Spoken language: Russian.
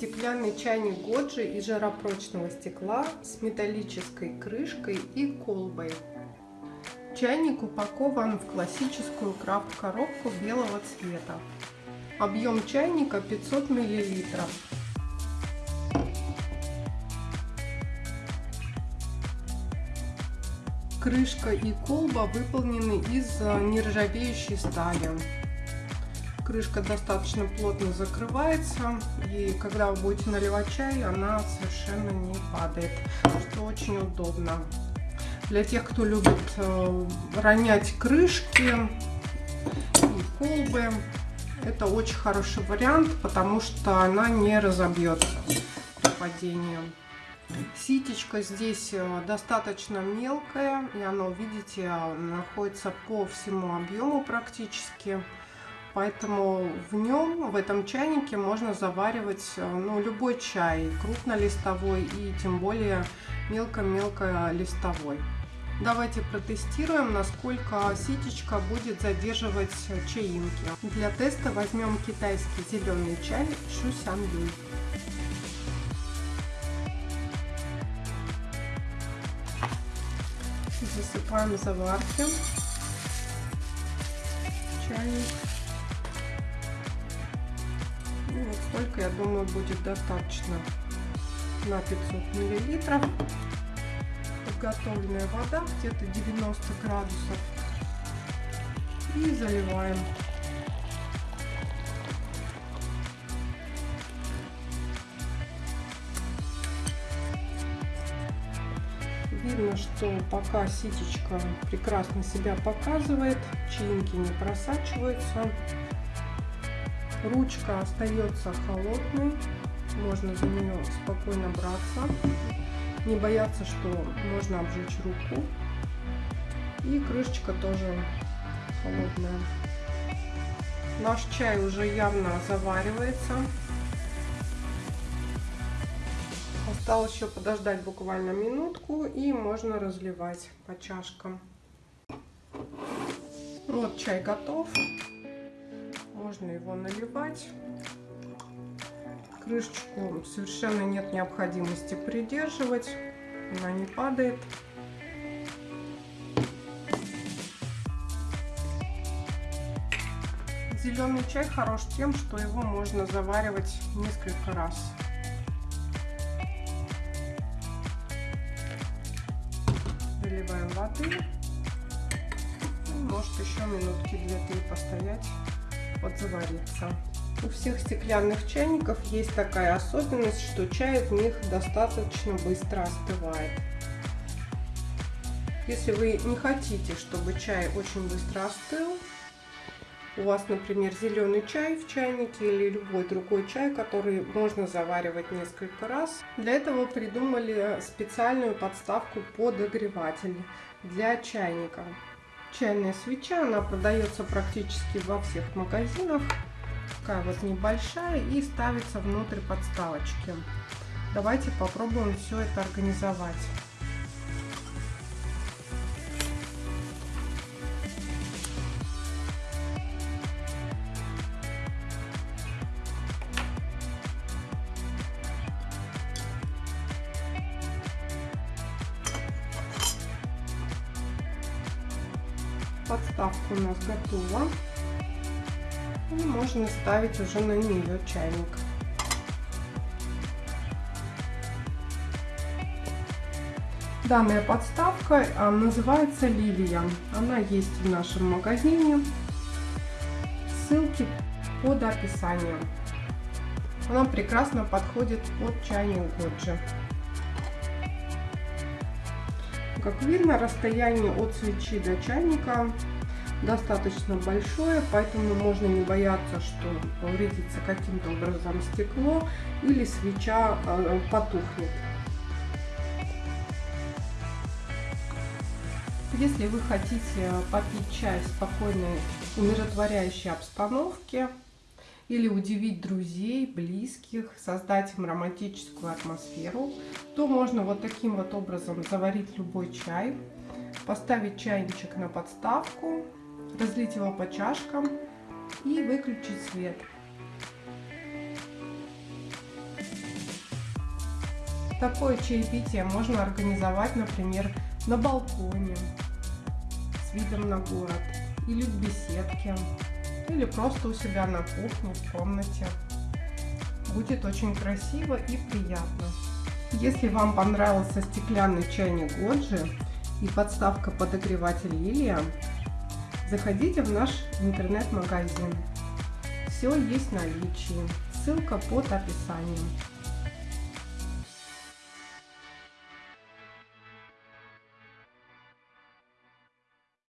Стеклянный чайник Годжи из жаропрочного стекла с металлической крышкой и колбой. Чайник упакован в классическую крафт-коробку белого цвета. Объем чайника 500 мл. Крышка и колба выполнены из нержавеющей стали крышка достаточно плотно закрывается, и когда вы будете наливать чай, она совершенно не падает, что очень удобно. Для тех, кто любит э, ронять крышки и колбы, это очень хороший вариант, потому что она не разобьется при падении. Ситечка здесь э, достаточно мелкая, и она, видите, находится по всему объему практически. Поэтому в нем, в этом чайнике можно заваривать э, ну, любой чай, крупнолистовой и тем более мелко-мелко листовой. Давайте протестируем, насколько ситечка будет задерживать чаинки. Для теста возьмем китайский зеленый чай Шусян Юй. Засыпаем заварки. Чайник. Вот столько, я думаю, будет достаточно на 500 миллилитров. Подготовленная вода, где-то 90 градусов. И заливаем. Видно, что пока ситечка прекрасно себя показывает, чаинки не просачиваются. Ручка остается холодной, можно за нее спокойно браться, не бояться, что можно обжечь руку. И крышечка тоже холодная. Наш чай уже явно заваривается. Осталось еще подождать буквально минутку и можно разливать по чашкам. Вот чай готов можно его наливать. Крышечку совершенно нет необходимости придерживать, она не падает. Зеленый чай хорош тем, что его можно заваривать несколько раз. Заливаем воды. Может еще минутки две-три постоять подзавариться. У всех стеклянных чайников есть такая особенность, что чай в них достаточно быстро остывает. Если вы не хотите, чтобы чай очень быстро остыл, у вас, например, зеленый чай в чайнике или любой другой чай, который можно заваривать несколько раз. Для этого придумали специальную подставку подогреватель для чайника чайная свеча. Она продается практически во всех магазинах. Такая вот небольшая и ставится внутрь подставочки. Давайте попробуем все это организовать. Подставка у нас готова. И можно ставить уже на нее чайник. Данная подставка а, называется Лилия. Она есть в нашем магазине. Ссылки под описанием. Она прекрасно подходит под чайник Годжи. Как видно, расстояние от свечи до чайника достаточно большое, поэтому можно не бояться, что повредится каким-то образом стекло или свеча э, потухнет. Если вы хотите попить чай в спокойной, умиротворяющей обстановке, или удивить друзей, близких, создать им романтическую атмосферу, то можно вот таким вот образом заварить любой чай, поставить чайничек на подставку, разлить его по чашкам и выключить свет. Такое чаепитие можно организовать, например, на балконе с видом на город или в беседке, или просто у себя на кухне, в комнате. Будет очень красиво и приятно. Если вам понравился стеклянный чайник Годжи и подставка подогреватель Лилия, заходите в наш интернет-магазин. Все есть в наличии. Ссылка под описанием.